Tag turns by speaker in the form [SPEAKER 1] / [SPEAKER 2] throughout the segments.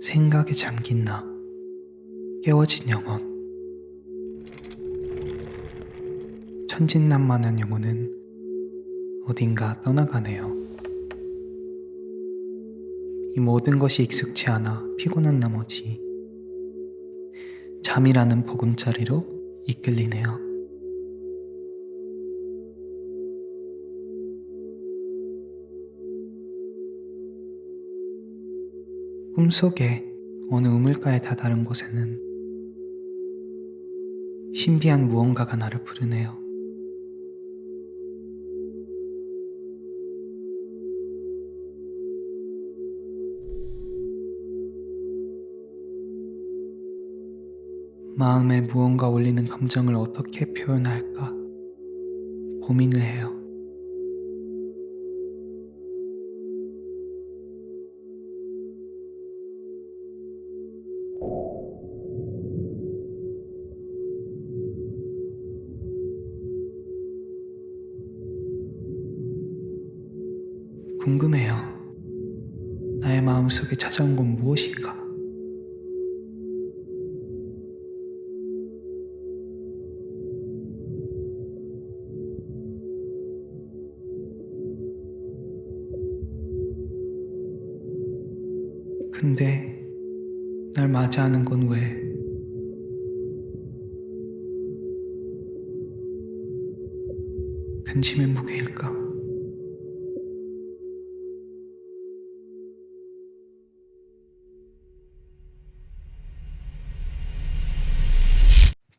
[SPEAKER 1] 생각에 잠긴 나 깨워진 영혼 천진난만한 영혼은 어딘가 떠나가네요. 이 모든 것이 익숙치 않아 피곤한 나머지 잠이라는 보금자리로 이끌리네요. 꿈속에 어느 우물가에 다다른 곳에는 신비한 무언가가 나를 부르네요. 마음에 무언가 올리는 감정을 어떻게 표현할까 고민을 해요. 궁금해요. 나의 마음속에 찾아온 건 무엇인가? 근데 날 맞이하는 건 왜? 근심의 무게일까?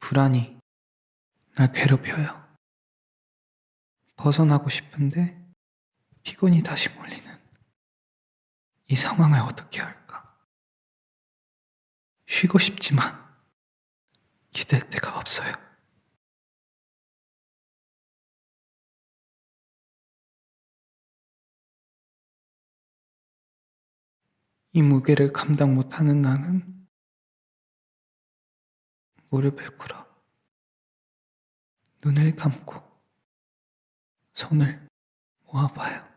[SPEAKER 1] 불안이 날 괴롭혀요. 벗어나고 싶은데 피곤이 다시 몰리는 이 상황을 어떻게 할까? 쉬고 싶지만 기댈 데가 없어요. 이 무게를 감당 못하는 나는 무릎을 꿇어 눈을 감고 손을 모아봐요.